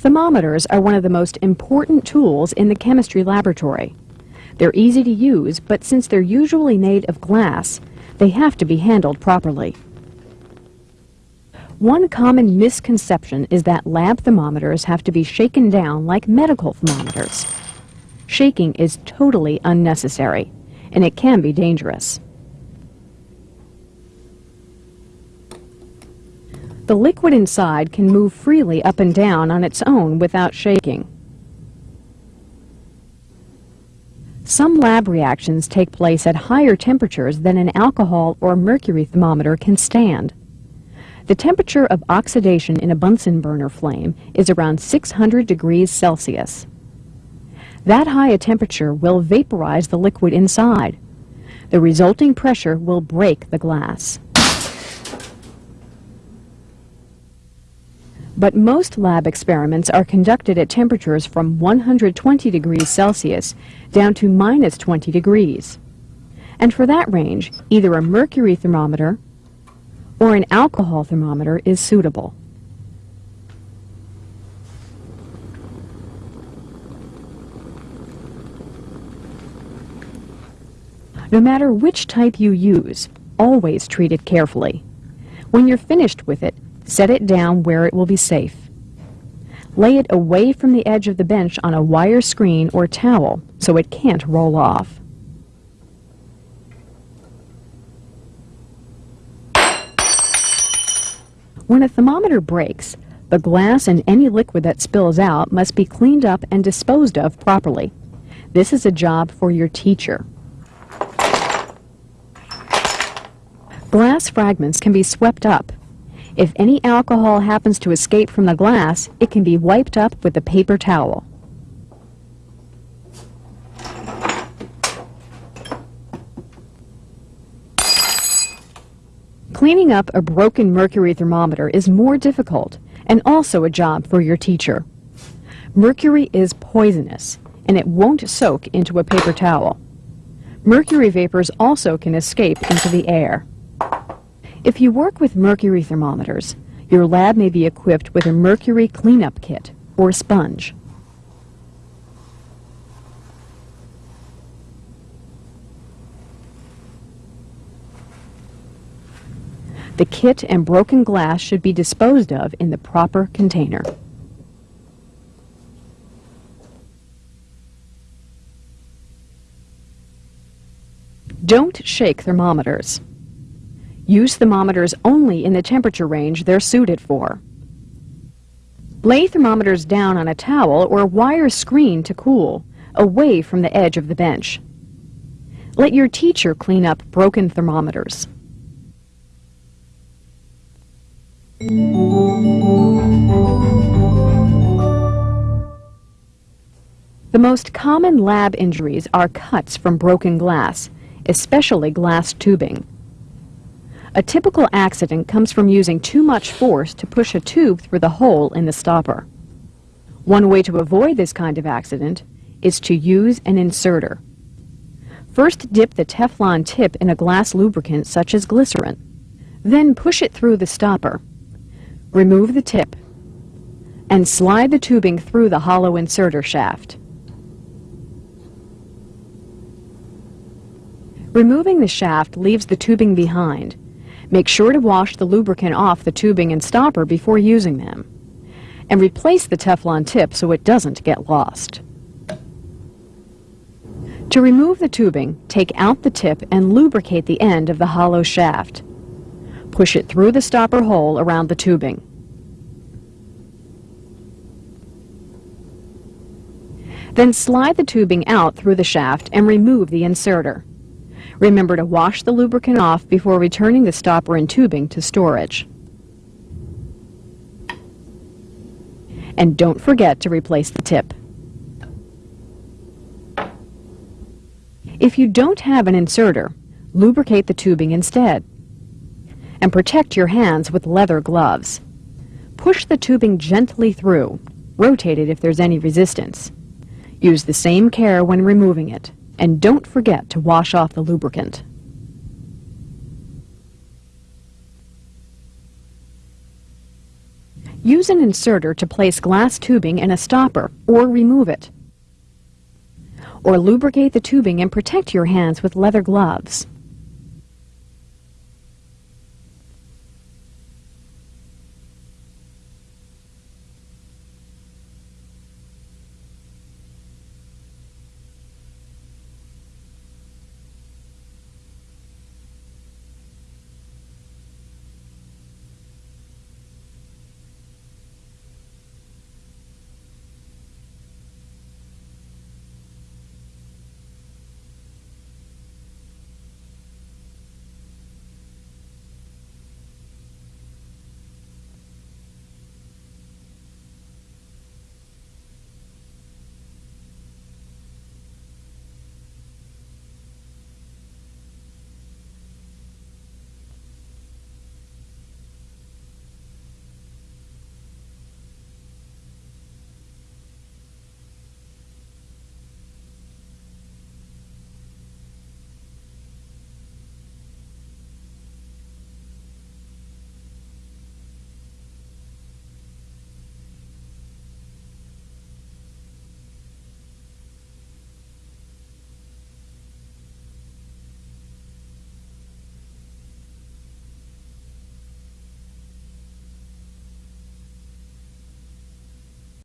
Thermometers are one of the most important tools in the chemistry laboratory. They're easy to use, but since they're usually made of glass, they have to be handled properly. One common misconception is that lab thermometers have to be shaken down like medical thermometers. Shaking is totally unnecessary, and it can be dangerous. The liquid inside can move freely up and down on its own without shaking. Some lab reactions take place at higher temperatures than an alcohol or mercury thermometer can stand. The temperature of oxidation in a Bunsen burner flame is around 600 degrees Celsius. That high a temperature will vaporize the liquid inside. The resulting pressure will break the glass. But most lab experiments are conducted at temperatures from 120 degrees Celsius down to minus 20 degrees. And for that range, either a mercury thermometer or an alcohol thermometer is suitable. No matter which type you use, always treat it carefully. When you're finished with it, Set it down where it will be safe. Lay it away from the edge of the bench on a wire screen or towel so it can't roll off. When a thermometer breaks, the glass and any liquid that spills out must be cleaned up and disposed of properly. This is a job for your teacher. Glass fragments can be swept up if any alcohol happens to escape from the glass, it can be wiped up with a paper towel. Cleaning up a broken mercury thermometer is more difficult and also a job for your teacher. Mercury is poisonous and it won't soak into a paper towel. Mercury vapors also can escape into the air. If you work with mercury thermometers, your lab may be equipped with a mercury cleanup kit or sponge. The kit and broken glass should be disposed of in the proper container. Don't shake thermometers. Use thermometers only in the temperature range they're suited for. Lay thermometers down on a towel or wire screen to cool, away from the edge of the bench. Let your teacher clean up broken thermometers. The most common lab injuries are cuts from broken glass, especially glass tubing. A typical accident comes from using too much force to push a tube through the hole in the stopper. One way to avoid this kind of accident is to use an inserter. First dip the Teflon tip in a glass lubricant such as glycerin. Then push it through the stopper. Remove the tip and slide the tubing through the hollow inserter shaft. Removing the shaft leaves the tubing behind Make sure to wash the lubricant off the tubing and stopper before using them. And replace the Teflon tip so it doesn't get lost. To remove the tubing, take out the tip and lubricate the end of the hollow shaft. Push it through the stopper hole around the tubing. Then slide the tubing out through the shaft and remove the inserter. Remember to wash the lubricant off before returning the stopper and tubing to storage. And don't forget to replace the tip. If you don't have an inserter, lubricate the tubing instead. And protect your hands with leather gloves. Push the tubing gently through. Rotate it if there's any resistance. Use the same care when removing it. And don't forget to wash off the lubricant. Use an inserter to place glass tubing in a stopper or remove it. Or lubricate the tubing and protect your hands with leather gloves.